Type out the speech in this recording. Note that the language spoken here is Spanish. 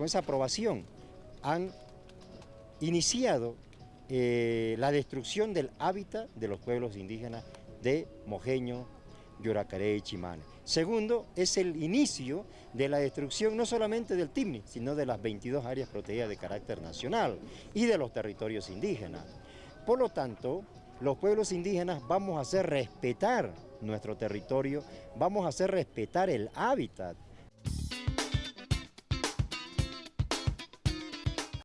con esa aprobación, han iniciado eh, la destrucción del hábitat de los pueblos indígenas de Mojeño, Yoracaré y Chimane. Segundo, es el inicio de la destrucción no solamente del TIMNI, sino de las 22 áreas protegidas de carácter nacional y de los territorios indígenas. Por lo tanto, los pueblos indígenas vamos a hacer respetar nuestro territorio, vamos a hacer respetar el hábitat